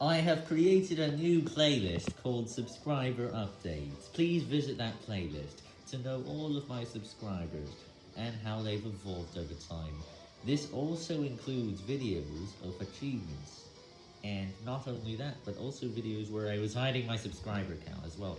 I have created a new playlist called Subscriber Updates. Please visit that playlist to know all of my subscribers and how they've evolved over time. This also includes videos of achievements, and not only that, but also videos where I was hiding my subscriber count as well.